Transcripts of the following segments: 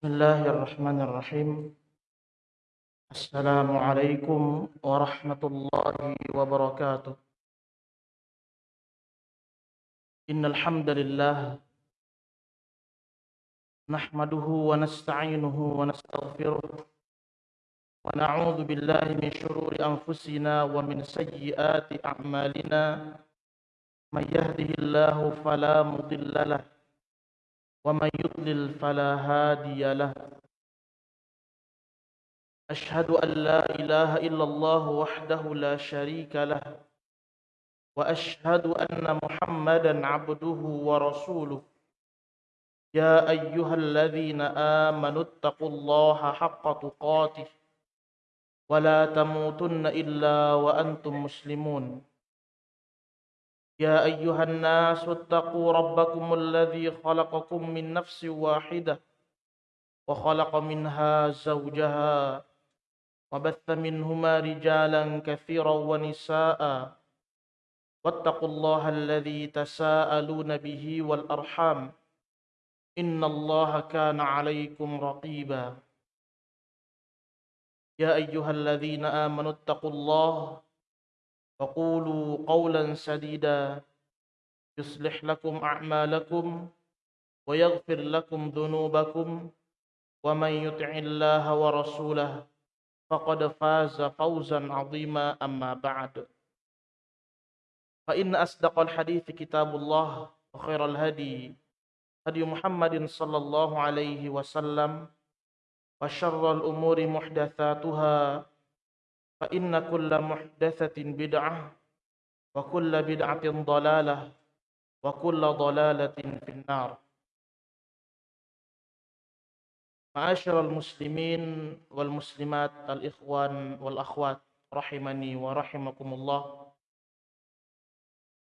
بسم الله الرحمن الرحيم. السلام عليكم ورحمة الله وبركاته. إن الحمد لله نحمده ونستعينه ونستغفره ونعوذ بالله من شرور أنفسنا ومن سيئات أعمالنا. من يهده الله فلا مضل له ومن يضلل فلا هادي له اشهد ان لا اله الا الله وحده لا شريك له واشهد ان محمدا عبده ورسوله يا ايها الذين امنوا اتقوا الله حق تقاته ولا تموتن الا وانتم مسلمون يا أيها الناس اتقوا ربكم الذي خلقكم من نفس واحدة وخلق منها زوجها وبث منهما رجالا كثيرا ونساء واتقوا الله الذي تساءلون به والأرحام إن الله كان عليكم رقيبا يا أيها الذين آمنوا اتقوا الله وقولوا قولا سديدا يصلح لكم أعمالكم ويغفر لكم ذنوبكم ومن يطع الله ورسوله فقد فاز فوزا عظيما. أما بعد فإن أصدق الحديث كتاب الله وخير الهدي هدي محمد صلى الله عليه وسلم وشر الأمور محدثاتها فإن كل محدثة بدعة وكل بدعة ضلالة وكل ضلالة في النار معاشر المسلمين والمسلمات الإخوان والأخوات rahimani wa rahimakumullah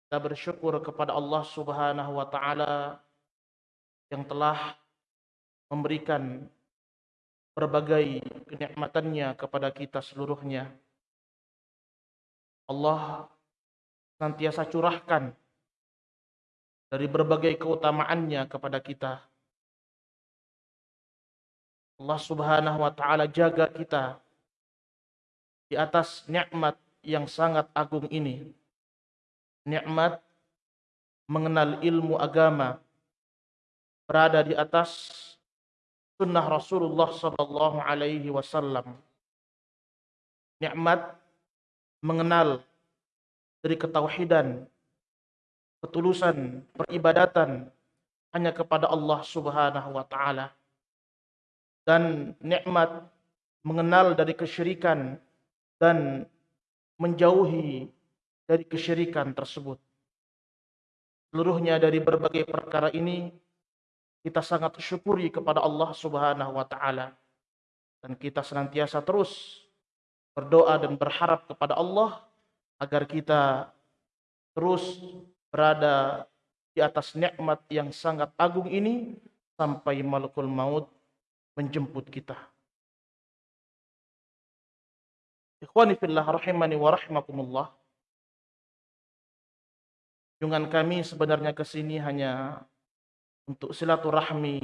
kita bersyukur kepada Allah Subhanahu wa taala yang telah memberikan berbagai kenikmatannya kepada kita seluruhnya. Allah senantiasa curahkan dari berbagai keutamaannya kepada kita. Allah Subhanahu wa taala jaga kita di atas nikmat yang sangat agung ini. Nikmat mengenal ilmu agama berada di atas sunnah Rasulullah sallallahu alaihi wasallam. Nikmat mengenal dari ketauhidan, ketulusan peribadatan hanya kepada Allah Subhanahu wa taala. Dan nikmat mengenal dari kesyirikan dan menjauhi dari kesyirikan tersebut. Seluruhnya dari berbagai perkara ini kita sangat syukuri kepada Allah Subhanahu wa taala dan kita senantiasa terus berdoa dan berharap kepada Allah agar kita terus berada di atas nikmat yang sangat agung ini sampai malakul maut menjemput kita. Ikhwani fillah rahimani wa rahimakumullah. Jungan kami sebenarnya ke sini hanya untuk silaturahmi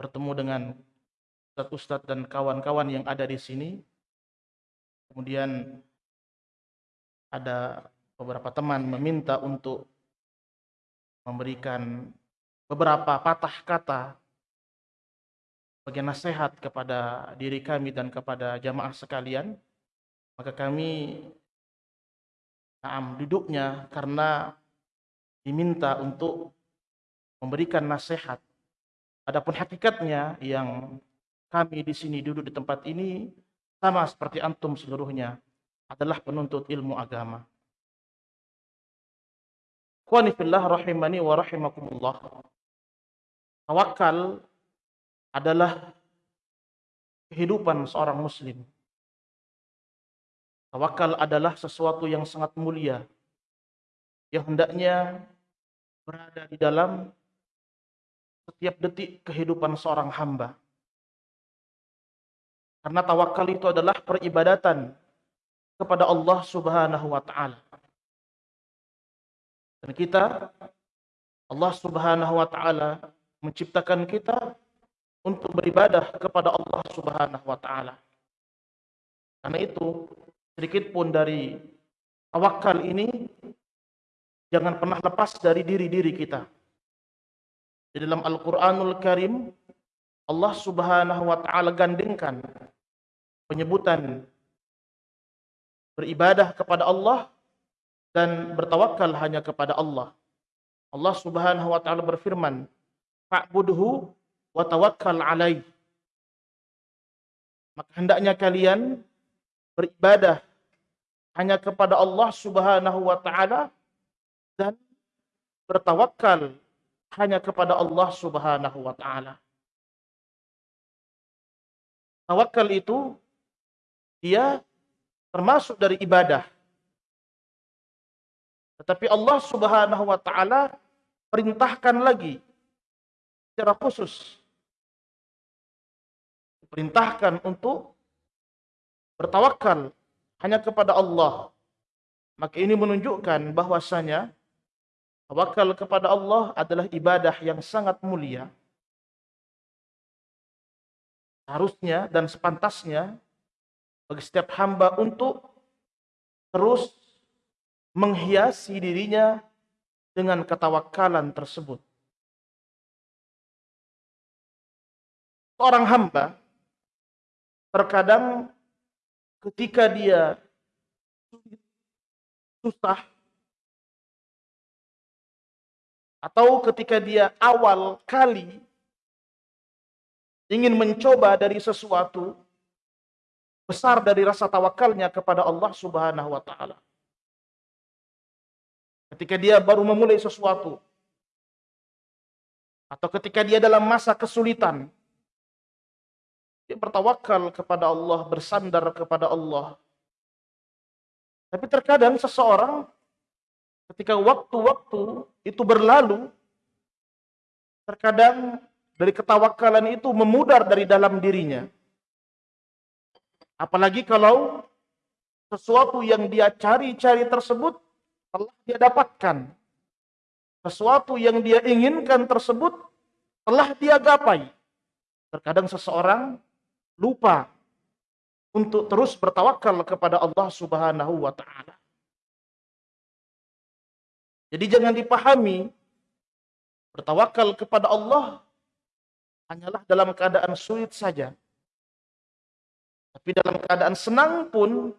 bertemu dengan ustadz-ustadz dan kawan-kawan yang ada di sini. Kemudian ada beberapa teman meminta untuk memberikan beberapa patah kata sebagai nasihat kepada diri kami dan kepada jamaah sekalian, maka kami naam duduknya karena diminta untuk memberikan nasihat. Adapun hakikatnya yang kami di sini duduk di tempat ini sama seperti antum seluruhnya adalah penuntut ilmu agama. Qanifillah rahimani wa rahimakumullah. Tawakal adalah kehidupan seorang muslim. Tawakal adalah sesuatu yang sangat mulia yang hendaknya berada di dalam setiap detik kehidupan seorang hamba. Karena tawakal itu adalah peribadatan kepada Allah Subhanahu wa taala. Dan kita Allah Subhanahu wa taala menciptakan kita untuk beribadah kepada Allah Subhanahu wa taala. Karena itu, sedikit pun dari tawakal ini jangan pernah lepas dari diri-diri kita. Di dalam Al-Qur'anul Karim Allah Subhanahu wa taala gandengkan penyebutan beribadah kepada Allah dan bertawakal hanya kepada Allah. Allah Subhanahu wa taala berfirman, "Fa'budhu wa tawakkal 'alaih." Maka hendaknya kalian beribadah hanya kepada Allah Subhanahu wa taala dan bertawakal hanya kepada Allah Subhanahu wa taala. Tawakal itu dia termasuk dari ibadah. Tetapi Allah Subhanahu wa taala perintahkan lagi secara khusus perintahkan untuk bertawakal hanya kepada Allah. Maka ini menunjukkan bahwasanya tawakal kepada Allah adalah ibadah yang sangat mulia. Harusnya dan sepantasnya bagi setiap hamba untuk terus menghiasi dirinya dengan ketawakalan tersebut. Seorang hamba terkadang ketika dia susah atau ketika dia awal kali ingin mencoba dari sesuatu besar dari rasa tawakalnya kepada Allah Subhanahu wa taala. Ketika dia baru memulai sesuatu atau ketika dia dalam masa kesulitan dia bertawakal kepada Allah, bersandar kepada Allah. Tapi terkadang seseorang ketika waktu-waktu itu berlalu, terkadang dari ketawakalan itu memudar dari dalam dirinya. Apalagi kalau sesuatu yang dia cari-cari tersebut telah dia dapatkan. Sesuatu yang dia inginkan tersebut telah dia gapai. Terkadang seseorang lupa untuk terus bertawakal kepada Allah Subhanahu wa taala. Jadi jangan dipahami bertawakal kepada Allah hanyalah dalam keadaan sulit saja. Tapi dalam keadaan senang pun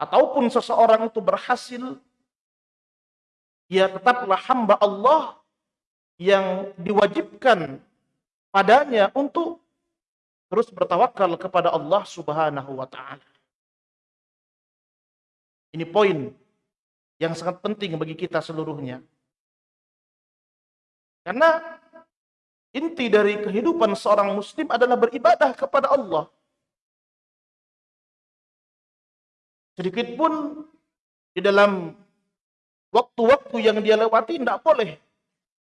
ataupun seseorang itu berhasil ia tetaplah hamba Allah yang diwajibkan padanya untuk terus bertawakal kepada Allah Subhanahu wa taala. Ini poin yang sangat penting bagi kita seluruhnya. Karena inti dari kehidupan seorang muslim adalah beribadah kepada Allah. Sedikit pun di dalam waktu-waktu yang dia lewati tidak boleh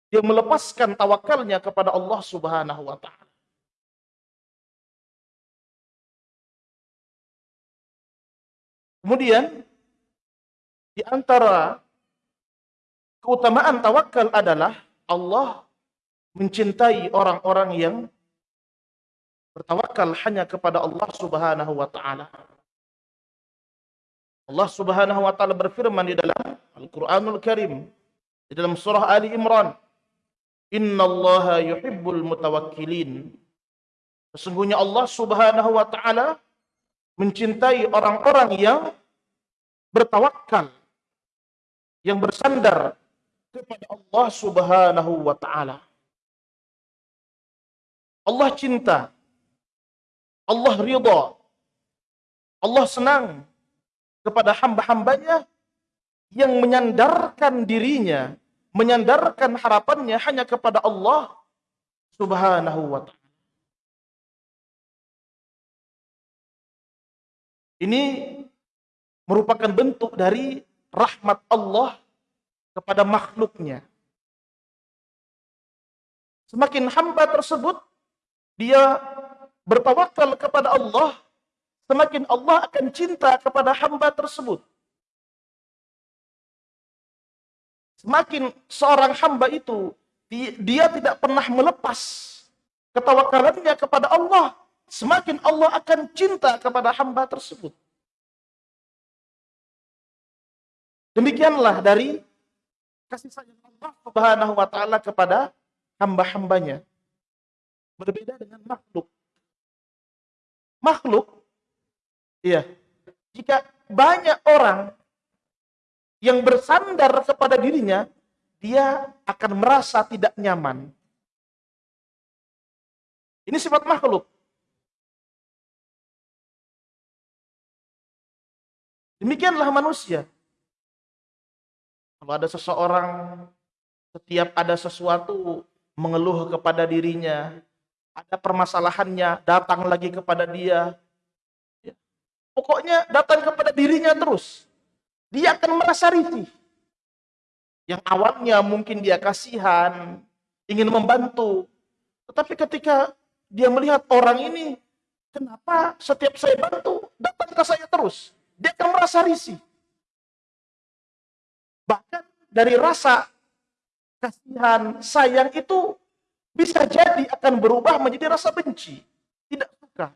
dia melepaskan tawakalnya kepada Allah Subhanahu wa taala. Kemudian di antara keutamaan tawakal adalah Allah mencintai orang-orang yang bertawakal hanya kepada Allah Subhanahu wa taala. Allah Subhanahu wa taala berfirman di dalam Al-Qur'anul Karim di dalam surah Ali Imran, "Innallaha yuhibbul mutawakkilin." Sesungguhnya Allah Subhanahu wa taala mencintai orang-orang yang bertawakal, yang bersandar kepada Allah Subhanahu wa taala. Allah cinta. Allah ridha. Allah senang kepada hamba-hambanya yang menyandarkan dirinya, menyandarkan harapannya hanya kepada Allah Subhanahu wa taala. Ini merupakan bentuk dari rahmat Allah kepada makhluknya. Semakin hamba tersebut dia bertawakal kepada Allah, semakin Allah akan cinta kepada hamba tersebut. Semakin seorang hamba itu dia tidak pernah melepas ketawakalannya kepada Allah, semakin Allah akan cinta kepada hamba tersebut. Demikianlah dari kasih sayang Allah Subhanahu wa taala kepada hamba-hambanya. Berbeda dengan makhluk. Makhluk iya, jika banyak orang yang bersandar kepada dirinya, dia akan merasa tidak nyaman. Ini sifat makhluk. Demikianlah manusia. Kalau ada seseorang setiap ada sesuatu mengeluh kepada dirinya, ada permasalahannya, datang lagi kepada dia. Ya. Pokoknya datang kepada dirinya terus. Dia akan merasa risih. Yang awalnya mungkin dia kasihan, ingin membantu. Tetapi ketika dia melihat orang ini, kenapa setiap saya bantu, datang ke saya terus. Dia akan merasa risih. Dari rasa kasihan, sayang itu bisa jadi akan berubah menjadi rasa benci. Tidak suka.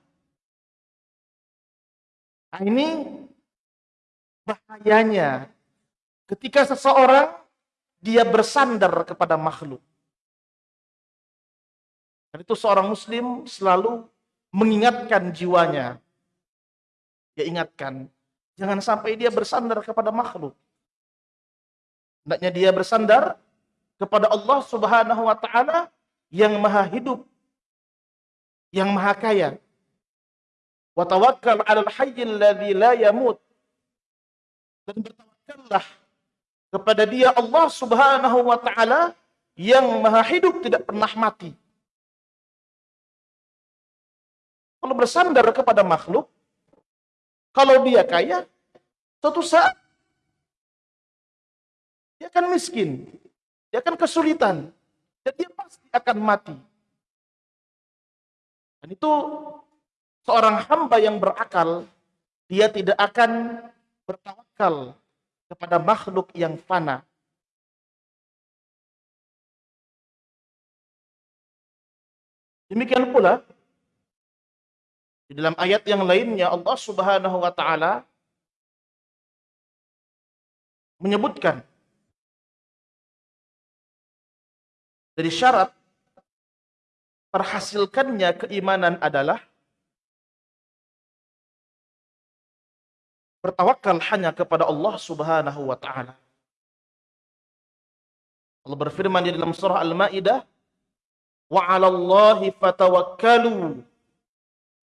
Nah ini bahayanya ketika seseorang dia bersandar kepada makhluk. Dan itu seorang muslim selalu mengingatkan jiwanya. Dia ingatkan, jangan sampai dia bersandar kepada makhluk. Hendaknya dia bersandar kepada Allah Subhanahu wa taala yang maha hidup, yang maha kaya. Wa tawakkal 'alal hayyil ladzi la yamut. Dan bertawakkallah kepada Dia Allah Subhanahu wa taala yang maha hidup tidak pernah mati. Kalau bersandar kepada makhluk, kalau dia kaya, suatu saat dia akan miskin, dia akan kesulitan, dan dia pasti akan mati. Dan itu seorang hamba yang berakal, dia tidak akan bertawakal kepada makhluk yang fana. Demikian pula di dalam ayat yang lainnya Allah Subhanahu wa taala menyebutkan dari syarat terhasilkannya keimanan adalah bertawakal hanya kepada Allah Subhanahu wa taala. Allah berfirman di dalam surah Al-Maidah, "Wa 'alallahi fatawakkalu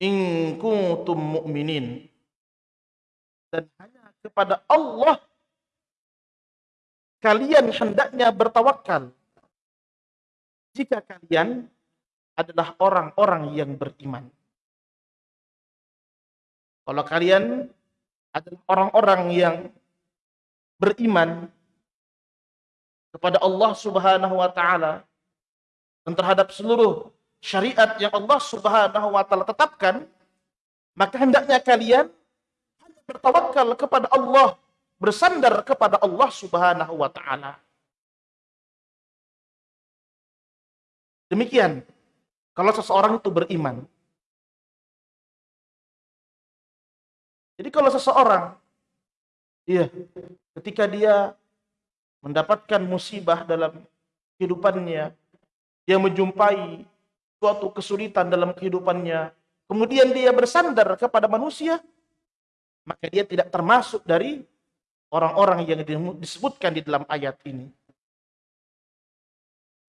in kuntum mu'minin. Dan hanya kepada Allah kalian hendaknya bertawakal. Jika kalian adalah orang-orang yang beriman. Kalau kalian adalah orang-orang yang beriman kepada Allah Subhanahu wa taala dan terhadap seluruh syariat yang Allah Subhanahu wa taala tetapkan, maka hendaknya kalian bertawakal kepada Allah, bersandar kepada Allah Subhanahu wa taala. Demikian kalau seseorang itu beriman. Jadi kalau seseorang iya, ketika dia mendapatkan musibah dalam kehidupannya, dia menjumpai suatu kesulitan dalam kehidupannya, kemudian dia bersandar kepada manusia, maka dia tidak termasuk dari orang-orang yang disebutkan di dalam ayat ini.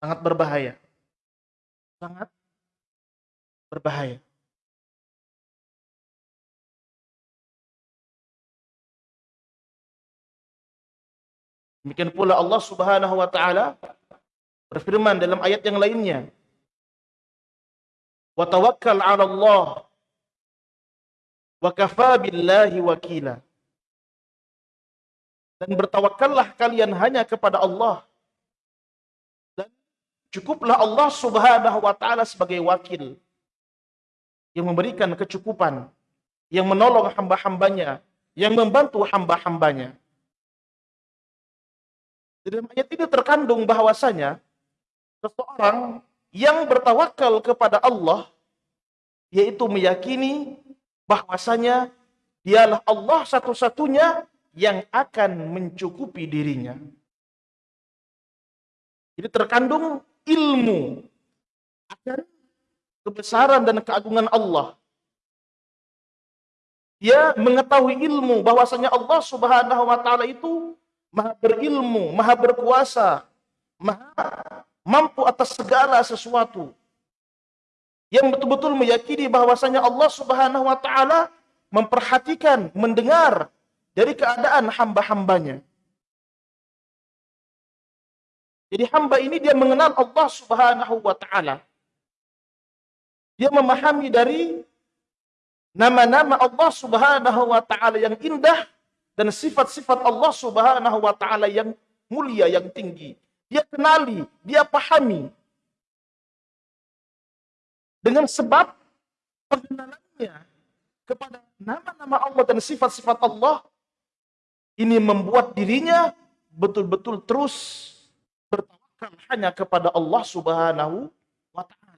Sangat berbahaya. Sangat berbahaya. Demikian pula Allah Subhanahu wa taala berfirman dalam ayat yang lainnya, wa tawakkal 'ala Allah wa kafa billahi wakila. Dan bertawakallah kalian hanya kepada Allah. Cukuplah Allah Subhanahu wa taala sebagai wakil yang memberikan kecukupan, yang menolong hamba-hambanya, yang membantu hamba-hambanya. Di dalam ayat ini terkandung bahwasanya seseorang yang bertawakal kepada Allah yaitu meyakini bahwasanya dialah Allah satu-satunya yang akan mencukupi dirinya. Jadi terkandung ilmu akan kebesaran dan keagungan Allah. Dia mengetahui ilmu bahwasanya Allah Subhanahu wa taala itu maha berilmu, maha berkuasa, maha mampu atas segala sesuatu. Yang betul-betul meyakini bahwasanya Allah Subhanahu wa taala memperhatikan, mendengar dari keadaan hamba-hambanya. Jadi hamba ini dia mengenal Allah Subhanahu wa taala. Dia memahami dari nama-nama Allah Subhanahu wa taala yang indah dan sifat-sifat Allah Subhanahu wa taala yang mulia yang tinggi. Dia kenali, dia pahami. Dengan sebab pengenalannya kepada nama-nama Allah dan sifat-sifat Allah ini membuat dirinya betul-betul terus bertawakal hanya kepada Allah Subhanahu wa taala.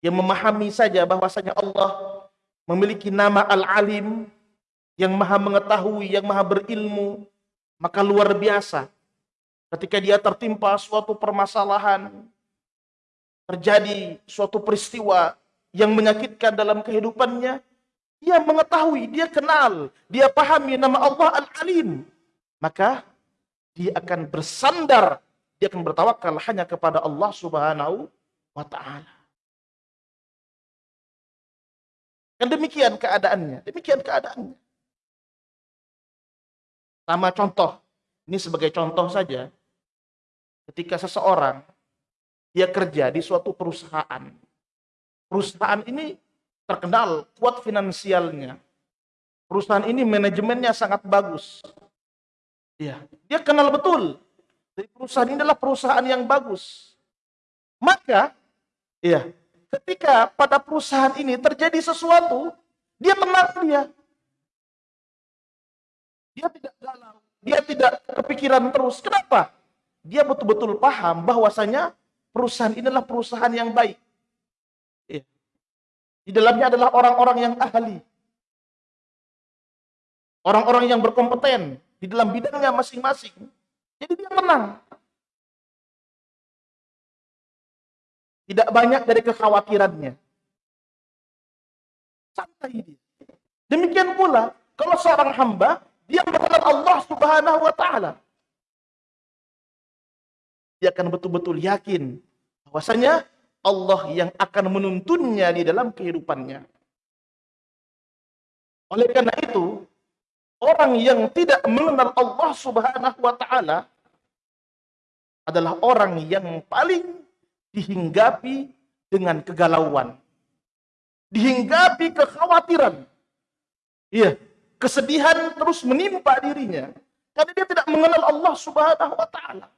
Yang memahami saja bahwasanya Allah memiliki nama Al-Alim yang maha mengetahui, yang maha berilmu, maka luar biasa ketika dia tertimpa suatu permasalahan, terjadi suatu peristiwa yang menyakitkan dalam kehidupannya, dia mengetahui, dia kenal, dia pahami nama Allah Al-Alim. Maka dia akan bersandar, dia akan bertawakal hanya kepada Allah Subhanahu wa taala. Dan demikian keadaannya, demikian keadaannya. Sama contoh, ini sebagai contoh saja, ketika seseorang dia kerja di suatu perusahaan. Perusahaan ini terkenal kuat finansialnya. Perusahaan ini manajemennya sangat bagus. Ya, dia kenal betul. Jadi perusahaan ini adalah perusahaan yang bagus. Maka, ya, ketika pada perusahaan ini terjadi sesuatu, dia tenang dia. Dia tidak galau, dia tidak kepikiran terus. Kenapa? Dia betul-betul paham bahwasanya perusahaan ini adalah perusahaan yang baik. Ya. Di dalamnya adalah orang-orang yang ahli. Orang-orang yang berkompeten di dalam bidangnya masing-masing. Jadi dia tenang. Tidak banyak dari kekhawatirannya. Santai dia. Demikian pula kalau seorang hamba dia mengenal Allah Subhanahu wa taala. Dia akan betul-betul yakin bahwasanya Allah yang akan menuntunnya di dalam kehidupannya. Oleh karena itu, Orang yang tidak mengenal Allah Subhanahu wa taala adalah orang yang paling dihinggapi dengan kegalauan. Dihinggapi kekhawatiran. Iya, kesedihan terus menimpa dirinya karena dia tidak mengenal Allah Subhanahu wa taala.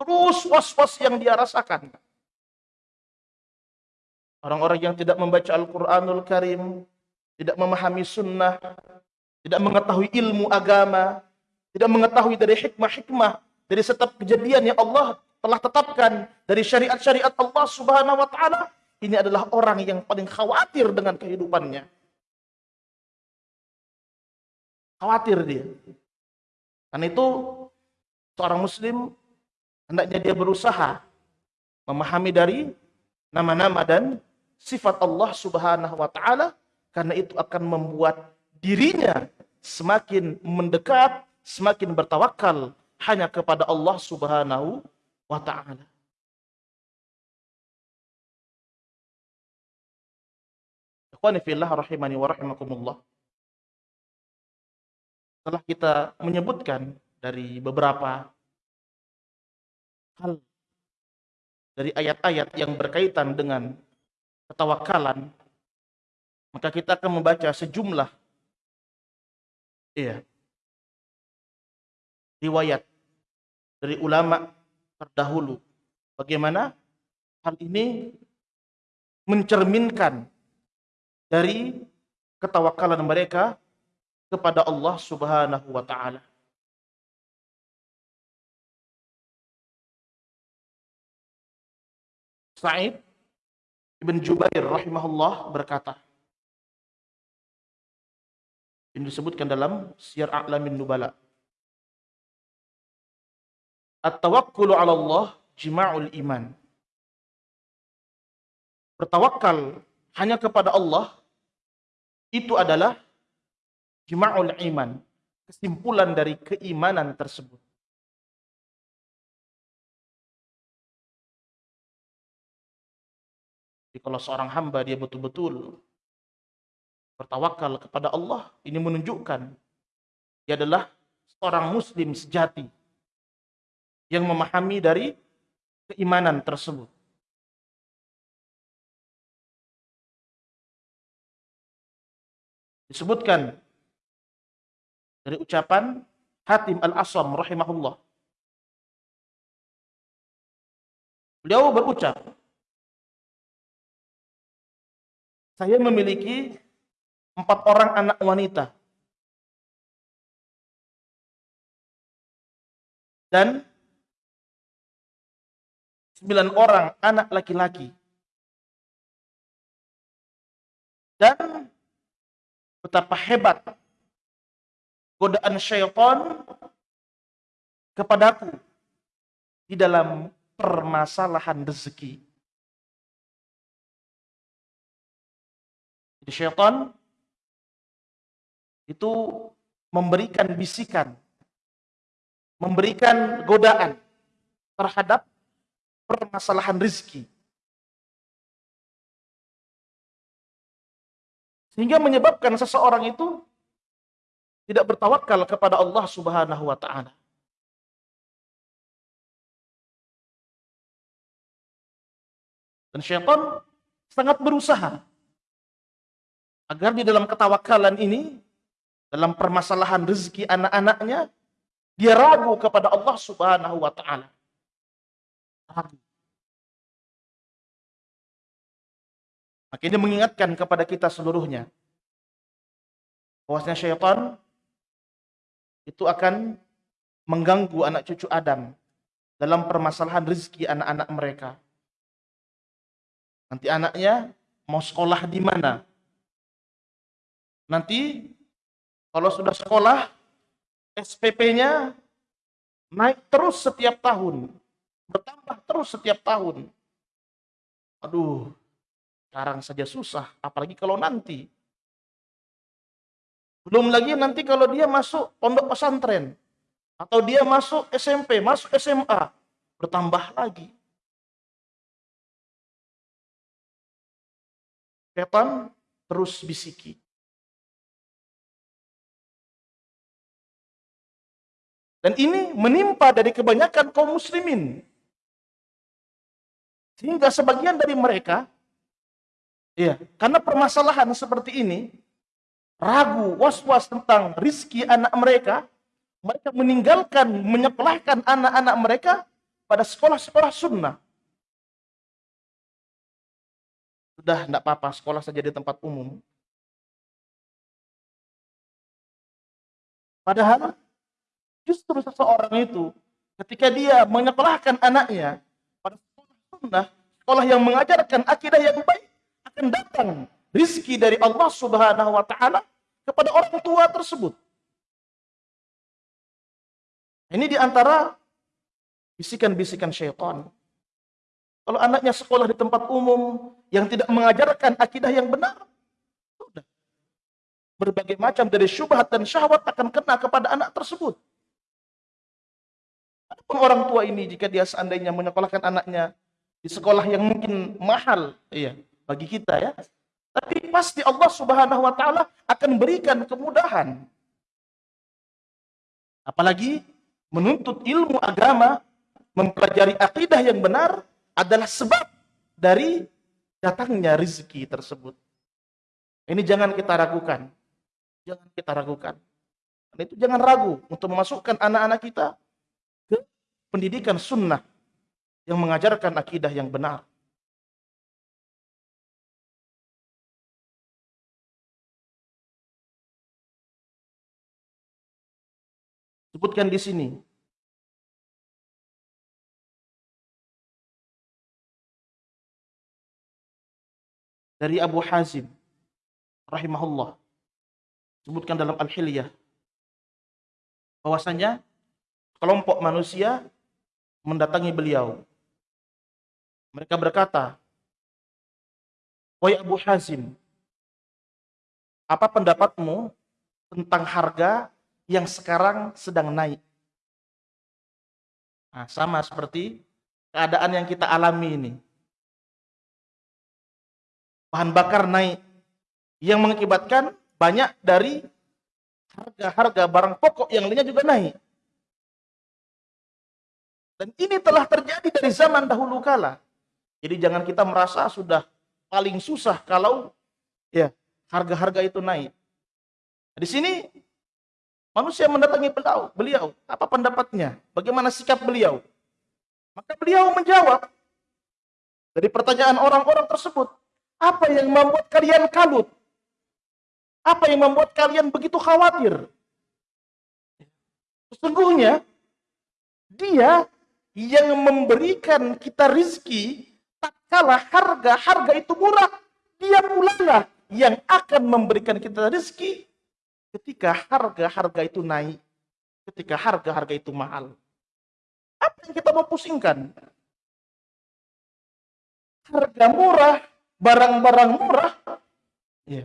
Terus was-was yang dia rasakan. Orang-orang yang tidak membaca Al-Qur'anul Karim, tidak memahami sunnah, tidak mengetahui ilmu agama, tidak mengetahui dari hikmah-hikmah dari setiap kejadian yang Allah telah tetapkan dari syariat-syariat Allah Subhanahu wa taala, ini adalah orang yang paling khawatir dengan kehidupannya. Khawatir dia. Karena itu seorang muslim hendaknya dia berusaha memahami dari nama-nama dan sifat Allah Subhanahu wa taala karena itu akan membuat dirinya semakin mendekat, semakin bertawakal hanya kepada Allah Subhanahu wa taala. Rahimani wa rahimakumullah. Setelah kita menyebutkan dari beberapa hal dari ayat-ayat yang berkaitan dengan ketawakalan, maka kita akan membaca sejumlah Iya. Riwayat dari ulama terdahulu. Bagaimana hal ini mencerminkan dari ketawakalan mereka kepada Allah Subhanahu wa taala. Sa'id Ibn Jubair rahimahullah berkata, ini disebutkan dalam Syiar A'lamin Nubala. At-tawakkulu 'ala Allah jima'ul iman. Bertawakal hanya kepada Allah itu adalah jima'ul iman, kesimpulan dari keimanan tersebut. Jadi kalau seorang hamba dia betul-betul bertawakal kepada Allah, ini menunjukkan dia adalah seorang muslim sejati yang memahami dari keimanan tersebut. Disebutkan dari ucapan Hatim Al-Asam rahimahullah. Beliau berucap, saya memiliki empat orang anak wanita. Dan sembilan orang anak laki-laki. Dan betapa hebat godaan syaitan kepadaku di dalam permasalahan rezeki. Jadi syaitan itu memberikan bisikan, memberikan godaan terhadap permasalahan rezeki. Sehingga menyebabkan seseorang itu tidak bertawakal kepada Allah Subhanahu wa taala. Dan syaitan sangat berusaha agar di dalam ketawakalan ini dalam permasalahan rezeki anak-anaknya dia ragu kepada Allah Subhanahu wa taala. Ragu. Maka ini mengingatkan kepada kita seluruhnya bahwasanya syaitan itu akan mengganggu anak cucu Adam dalam permasalahan rezeki anak-anak mereka. Nanti anaknya mau sekolah di mana? Nanti kalau sudah sekolah, SPP-nya naik terus setiap tahun. Bertambah terus setiap tahun. Aduh, sekarang saja susah, apalagi kalau nanti. Belum lagi nanti kalau dia masuk pondok pesantren. Atau dia masuk SMP, masuk SMA. Bertambah lagi. Setan terus bisiki. Dan ini menimpa dari kebanyakan kaum muslimin. Sehingga sebagian dari mereka, iya, karena permasalahan seperti ini, ragu, was-was tentang rizki anak mereka, mereka meninggalkan, menyekolahkan anak-anak mereka pada sekolah-sekolah sunnah. Sudah, tidak apa-apa, sekolah saja di tempat umum. Padahal Justru seseorang itu ketika dia menyekolahkan anaknya pada sekolah sekolah yang mengajarkan akidah yang baik, akan datang rizki dari Allah Subhanahu wa taala kepada orang tua tersebut. Ini di antara bisikan-bisikan syaitan. Kalau anaknya sekolah di tempat umum yang tidak mengajarkan akidah yang benar, sudah. Berbagai macam dari syubhat dan syahwat akan kena kepada anak tersebut orang tua ini jika dia seandainya menyekolahkan anaknya di sekolah yang mungkin mahal iya bagi kita ya. Tapi pasti Allah Subhanahu wa taala akan berikan kemudahan. Apalagi menuntut ilmu agama mempelajari akidah yang benar adalah sebab dari datangnya rezeki tersebut. Ini jangan kita ragukan. Jangan kita ragukan. Dan itu jangan ragu untuk memasukkan anak-anak kita pendidikan sunnah yang mengajarkan akidah yang benar. Sebutkan di sini. dari Abu Hazim rahimahullah sebutkan dalam Al-Hilyah bahwasanya kelompok manusia mendatangi beliau. Mereka berkata, "Wahai Abu Hazim, apa pendapatmu tentang harga yang sekarang sedang naik?" Nah, sama seperti keadaan yang kita alami ini. Bahan bakar naik yang mengakibatkan banyak dari harga-harga barang pokok yang lainnya juga naik. Dan ini telah terjadi dari zaman dahulu kala. Jadi jangan kita merasa sudah paling susah kalau ya harga-harga itu naik. Di sini manusia mendatangi beliau, beliau apa pendapatnya? Bagaimana sikap beliau? Maka beliau menjawab dari pertanyaan orang-orang tersebut, apa yang membuat kalian kalut? Apa yang membuat kalian begitu khawatir? Sesungguhnya dia yang memberikan kita rizki tak kalah harga-harga itu murah dia pula yang akan memberikan kita rizki ketika harga-harga itu naik ketika harga-harga itu mahal. Apa yang kita mau pusingkan? Harga murah barang-barang murah ya.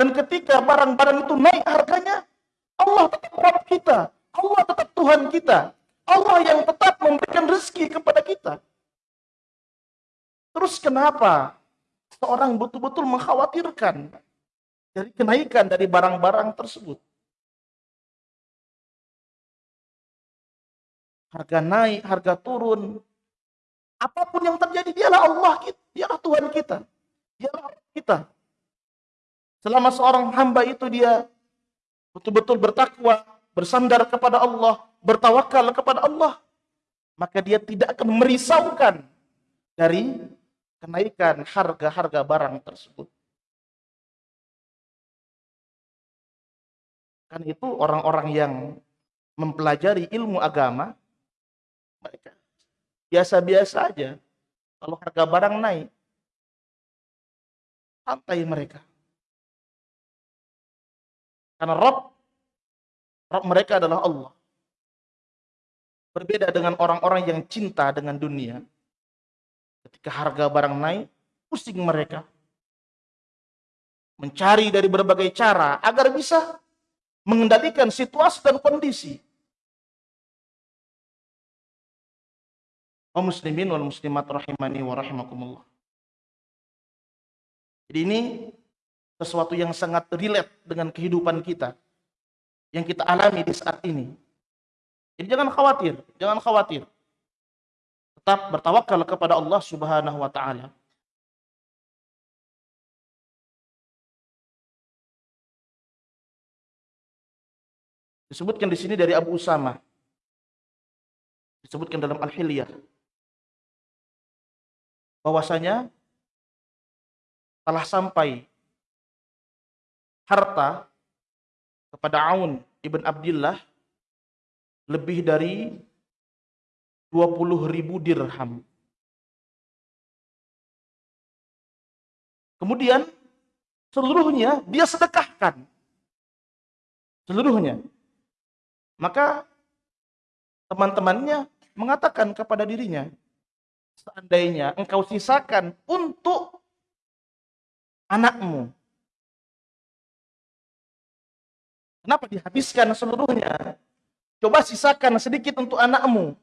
dan ketika barang-barang itu naik harganya Allah tetap Rabb kita Allah tetap Tuhan kita Allah yang tetap memberikan rezeki kepada kita. Terus kenapa seorang betul-betul mengkhawatirkan dari kenaikan dari barang-barang tersebut? Harga naik, harga turun. Apa pun yang terjadi, dialah Allah kita, dialah Tuhan kita, dialah kita. Selama seorang hamba itu dia betul-betul bertakwa, bersandar kepada Allah, bertawakal kepada Allah, maka dia tidak akan merisaukan dari kenaikan harga-harga barang tersebut. Kan itu orang-orang yang mempelajari ilmu agama, mereka biasa-biasa aja. Kalau harga barang naik, santai mereka. Karena Rob, Rob mereka adalah Allah. Berbeda dengan orang-orang yang cinta dengan dunia. Ketika harga barang naik, pusing mereka. Mencari dari berbagai cara agar bisa mengendalikan situasi dan kondisi. Kaum muslimin wal muslimat rahimani wa rahimakumullah. Jadi ini sesuatu yang sangat relate dengan kehidupan kita. Yang kita alami di saat ini. Jadi jangan khawatir, jangan khawatir. Tetap bertawakal kepada Allah Subhanahu wa taala. Disebutkan di sini dari Abu Usama. Disebutkan dalam Al-Hilyah. Bahwasanya telah sampai harta kepada Aun ibn Abdullah lebih dari 20 ribu dirham. Kemudian seluruhnya dia sedekahkan. Seluruhnya. Maka teman-temannya mengatakan kepada dirinya, seandainya engkau sisakan untuk anakmu. Kenapa dihabiskan seluruhnya? Coba sisakan sedikit untuk anakmu.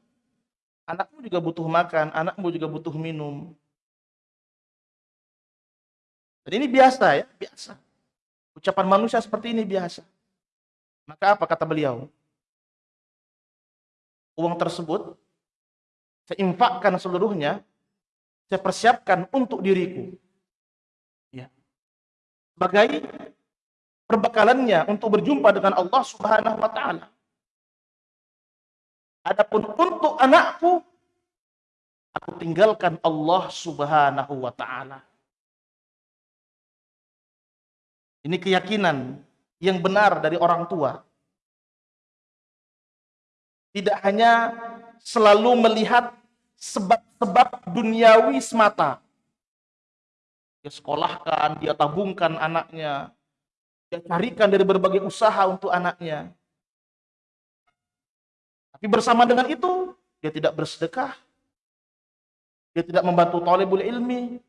Anakmu juga butuh makan, anakmu juga butuh minum. Dan ini biasa ya, biasa. Ucapan manusia seperti ini biasa. Maka apa kata beliau? Uang tersebut saya infakkan seluruhnya, saya persiapkan untuk diriku. Ya. Sebagai perbekalannya untuk berjumpa dengan Allah Subhanahu wa taala. Adapun untuk anakku, aku tinggalkan Allah subhanahu wa ta'ala. Ini keyakinan yang benar dari orang tua. Tidak hanya selalu melihat sebab-sebab duniawi semata. Dia sekolahkan, dia tabungkan anaknya. Dia carikan dari berbagai usaha untuk anaknya. Tapi bersama dengan itu, dia tidak bersedekah. Dia tidak membantu talibul ilmi.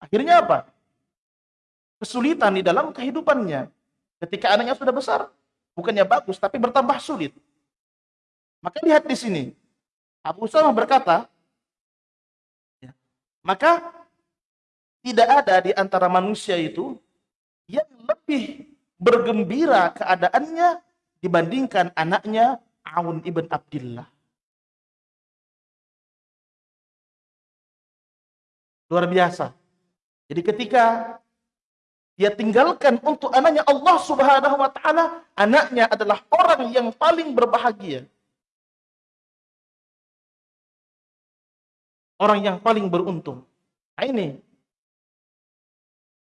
Akhirnya apa? Kesulitan di dalam kehidupannya. Ketika anaknya sudah besar, bukannya bagus, tapi bertambah sulit. Maka lihat di sini. Abu Usama berkata, ya, maka tidak ada di antara manusia itu yang lebih bergembira keadaannya dibandingkan anaknya Aun ibn Abdullah. Luar biasa. Jadi ketika dia tinggalkan untuk anaknya Allah Subhanahu wa taala, anaknya adalah orang yang paling berbahagia. Orang yang paling beruntung. Nah ini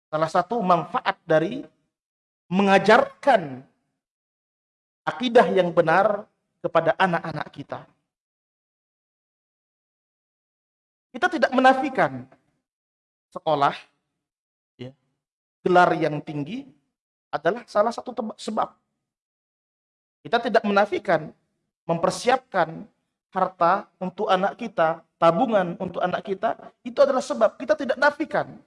salah satu manfaat dari mengajarkan akidah yang benar kepada anak-anak kita. Kita tidak menafikan sekolah, ya, gelar yang tinggi adalah salah satu sebab. Kita tidak menafikan mempersiapkan harta untuk anak kita, tabungan untuk anak kita, itu adalah sebab. Kita tidak nafikan.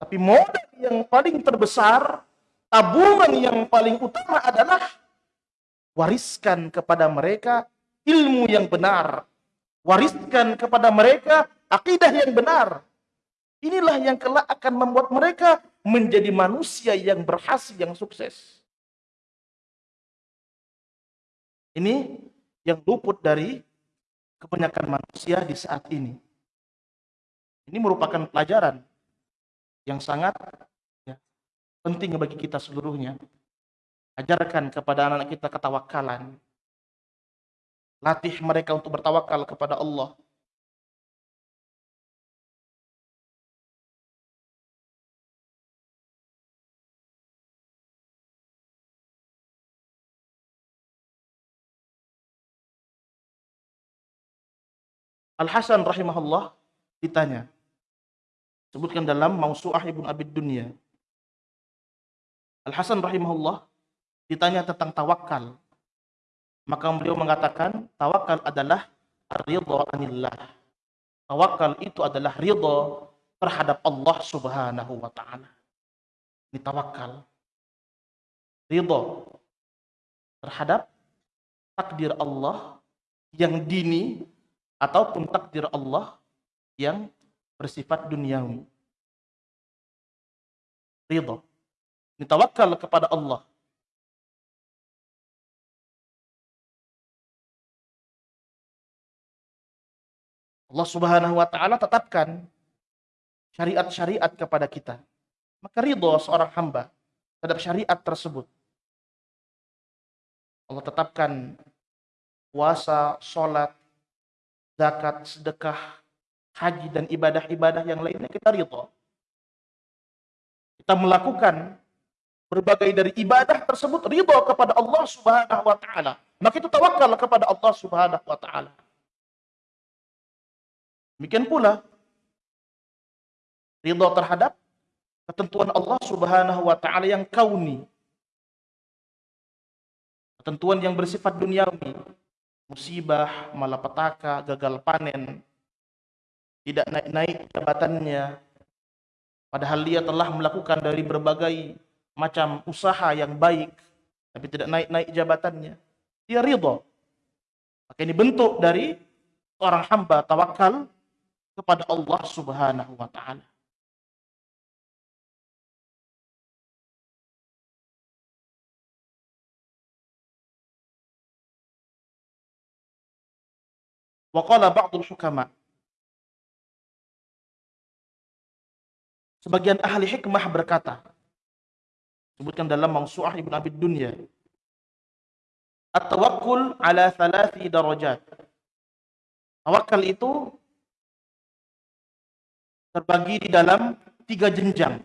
Tapi modal yang paling terbesar, tabungan yang paling utama adalah wariskan kepada mereka ilmu yang benar. Wariskan kepada mereka akidah yang benar. Inilah yang kelak akan membuat mereka menjadi manusia yang berhasil, yang sukses. Ini yang luput dari kebanyakan manusia di saat ini. Ini merupakan pelajaran yang sangat ya, penting bagi kita seluruhnya. Ajarkan kepada anak-anak kita ketawakalan. Latih mereka untuk bertawakal kepada Allah. Al-Hasan rahimahullah ditanya. Sebutkan dalam Mausu'ah Ibn Abid Dunya. Al-Hasan rahimahullah ditanya tentang tawakal. Maka beliau mengatakan, tawakal adalah ridha anillah. Tawakal itu adalah ridha terhadap Allah Subhanahu wa taala. Ini tawakal. Ridha terhadap takdir Allah yang dini ataupun takdir Allah yang bersifat duniawi. Ridha. Ditawakal kepada Allah. Allah Subhanahu wa taala tetapkan syariat-syariat kepada kita. Maka ridho seorang hamba terhadap syariat tersebut. Allah tetapkan puasa, sholat, zakat, sedekah, haji dan ibadah-ibadah yang lainnya kita ridho. Kita melakukan berbagai dari ibadah tersebut ridho kepada Allah Subhanahu wa taala. Maka itu tawakal kepada Allah Subhanahu wa taala. Demikian pula ridho terhadap ketentuan Allah Subhanahu wa taala yang kauni. Ketentuan yang bersifat duniawi, musibah, malapetaka, gagal panen, tidak naik-naik jabatannya, padahal dia telah melakukan dari berbagai macam usaha yang baik, tapi tidak naik-naik jabatannya. Dia ridho. Maka ini bentuk dari orang hamba tawakal kepada Allah Subhanahu wa taala. Wa qala ba'dul. Sebagian ahli hikmah berkata, sebutkan dalam Mangsu'ah Ibn Abid Dunya, At-tawakkul ala thalathi darajat. Tawakal itu terbagi di dalam tiga jenjang.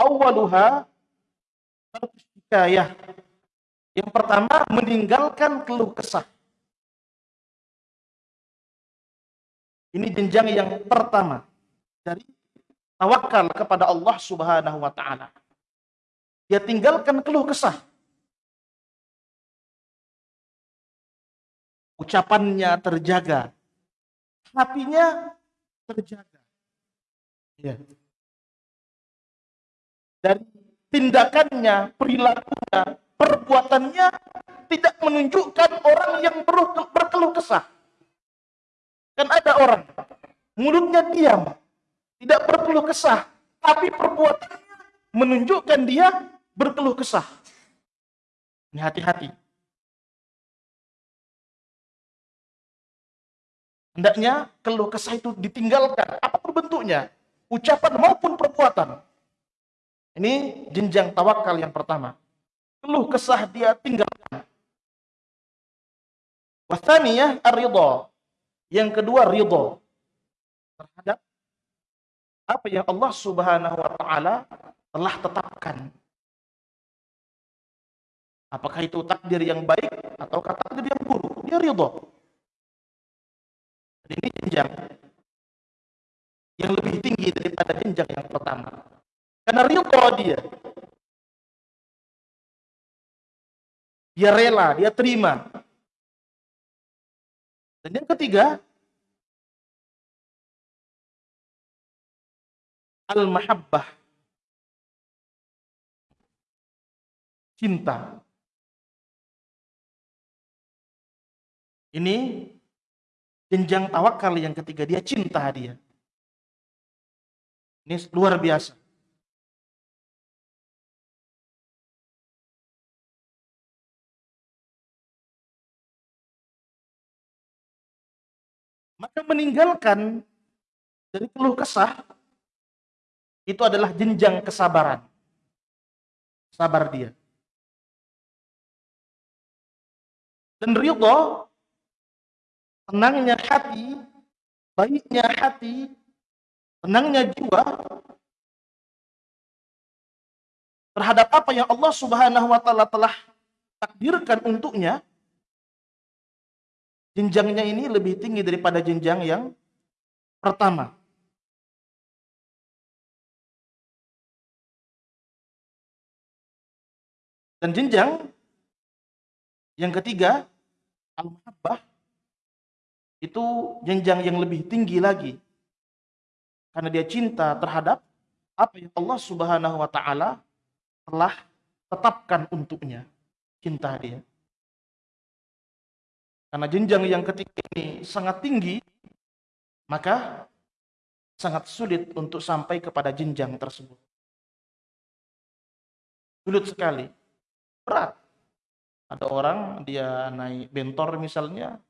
Awaluha Yang pertama meninggalkan keluh kesah. Ini jenjang yang pertama dari tawakal kepada Allah Subhanahu wa taala. Dia tinggalkan keluh kesah. Ucapannya terjaga. Hatinya terjaga. Ya. Dari tindakannya, perilakunya, perbuatannya tidak menunjukkan orang yang berkeluh kesah. Kan ada orang mulutnya diam, tidak berkeluh kesah, tapi perbuatannya menunjukkan dia berkeluh kesah. Ini hati-hati. Hendaknya keluh kesah itu ditinggalkan, apa pun bentuknya, ucapan maupun perbuatan. Ini jenjang tawakal yang pertama. Keluh kesah dia tinggalkan. Wasaniyah ar-ridha. Yang kedua ridha terhadap apa yang Allah Subhanahu wa taala telah tetapkan. Apakah itu takdir yang baik atau takdir yang buruk? Dia ridha. Ini jenjang yang lebih tinggi daripada jenjang yang pertama. Karena ridho dia. Dia rela, dia terima. Dan yang ketiga, al-mahabbah. Cinta. Ini jenjang tawakal yang ketiga, dia cinta dia. Ini luar biasa. Maka meninggalkan dari keluh kesah itu adalah jenjang kesabaran. Sabar dia. Dan ridho, tenangnya hati, baiknya hati, tenangnya jiwa terhadap apa yang Allah Subhanahu wa taala telah takdirkan untuknya jenjangnya ini lebih tinggi daripada jenjang yang pertama. Dan jenjang yang ketiga, al-mahabbah, itu jenjang yang lebih tinggi lagi. Karena dia cinta terhadap apa yang Allah Subhanahu wa taala telah tetapkan untuknya. Cinta dia. Karena jenjang yang ketiga ini sangat tinggi, maka sangat sulit untuk sampai kepada jenjang tersebut. Sulit sekali. Berat. Ada orang dia naik bentor misalnya,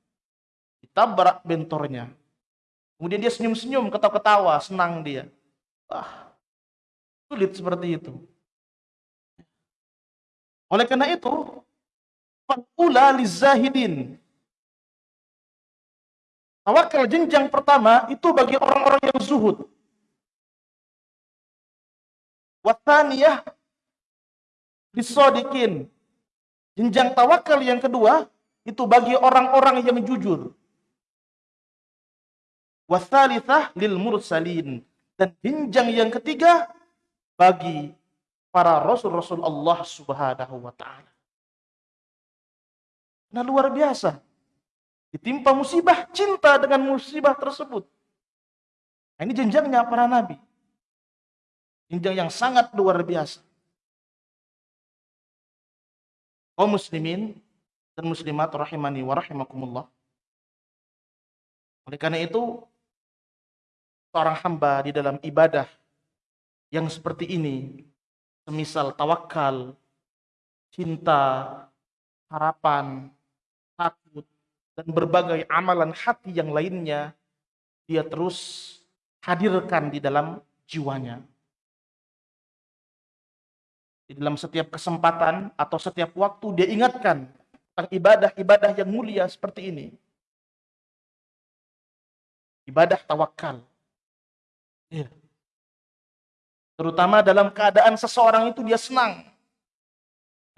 ditabrak bentornya. Kemudian dia senyum-senyum, ketawa-ketawa, senang dia. Wah, sulit seperti itu. Oleh karena itu, fakula lizahidin Tawakal jenjang pertama itu bagi orang-orang yang zuhud. Wathaniyah disodikin. Jenjang tawakal yang kedua itu bagi orang-orang yang jujur. Wathalithah lil mursalin. Dan jenjang yang ketiga bagi para rasul-rasul Allah subhanahu wa ta'ala. Nah luar biasa. Ditimpa musibah, cinta dengan musibah tersebut. Nah, ini jenjangnya para nabi. Jenjang yang sangat luar biasa. Kaum muslimin dan muslimat rahimani wa rahimakumullah. Oleh karena itu, seorang hamba di dalam ibadah yang seperti ini, semisal tawakal, cinta, harapan, takut, dan berbagai amalan hati yang lainnya dia terus hadirkan di dalam jiwanya. Di dalam setiap kesempatan atau setiap waktu dia ingatkan tentang ibadah-ibadah yang mulia seperti ini. Ibadah tawakal. Ya. Terutama dalam keadaan seseorang itu dia senang.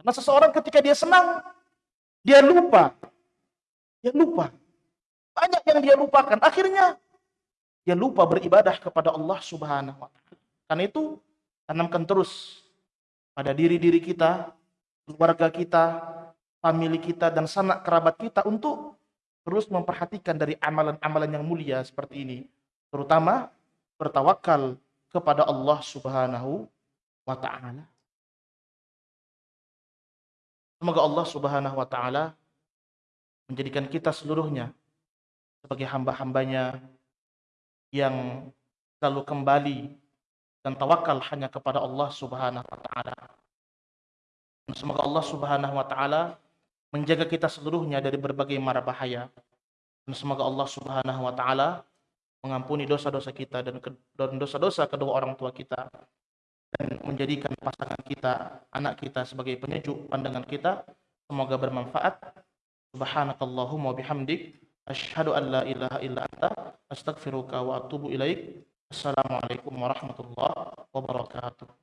Karena seseorang ketika dia senang, dia lupa dia lupa. Banyak yang dia lupakan. Akhirnya dia lupa beribadah kepada Allah Subhanahu wa taala. Karena itu tanamkan terus pada diri-diri kita, keluarga kita, famili kita dan sanak kerabat kita untuk terus memperhatikan dari amalan-amalan yang mulia seperti ini. Terutama bertawakal kepada Allah Subhanahu wa taala. Semoga Allah Subhanahu wa taala menjadikan kita seluruhnya sebagai hamba-hambanya yang selalu kembali dan tawakal hanya kepada Allah Subhanahu wa taala. Semoga Allah Subhanahu wa taala menjaga kita seluruhnya dari berbagai mara bahaya. Dan semoga Allah Subhanahu wa taala mengampuni dosa-dosa kita dan dosa-dosa kedua orang tua kita dan menjadikan pasangan kita, anak kita sebagai penyejuk pandangan kita. Semoga bermanfaat. Subhanakallahumma bihamdik asyhadu an la ilaha illa anta astaghfiruka wa atubu ilaik. Assalamualaikum warahmatullahi wabarakatuh.